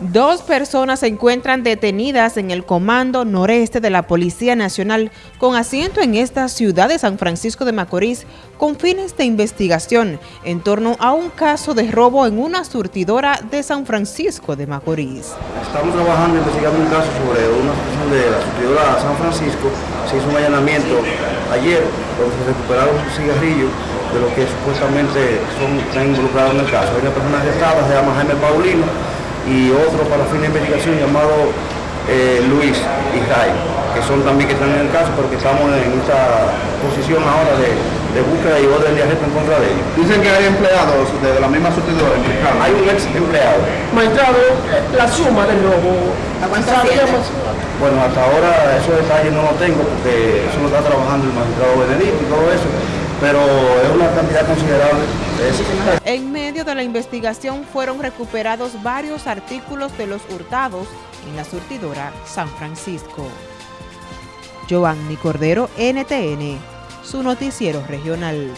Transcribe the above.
Dos personas se encuentran detenidas en el Comando Noreste de la Policía Nacional con asiento en esta ciudad de San Francisco de Macorís con fines de investigación en torno a un caso de robo en una surtidora de San Francisco de Macorís. Estamos trabajando investigando un caso sobre una situación de la surtidora San Francisco. Se hizo un allanamiento ayer donde se recuperaron cigarrillos de los que supuestamente están involucrados en el caso. Hay una persona arrestada, se llama Jaime Paulino, y otro para fin de investigación llamado eh, Luis y Ray, que son también que están en el caso, pero que estamos en esta posición ahora de, de búsqueda y orden de arresto en contra de ellos. Dicen que hay empleados de la misma implicados. Hay un ex empleado. Magistrado, la suma del robo. Bueno, hasta ahora esos detalles no los tengo porque eso lo está trabajando el magistrado Benedicto y todo eso pero es una cantidad considerable. En medio de la investigación fueron recuperados varios artículos de los hurtados en la surtidora San Francisco. Giovanni Cordero, NTN, su noticiero regional.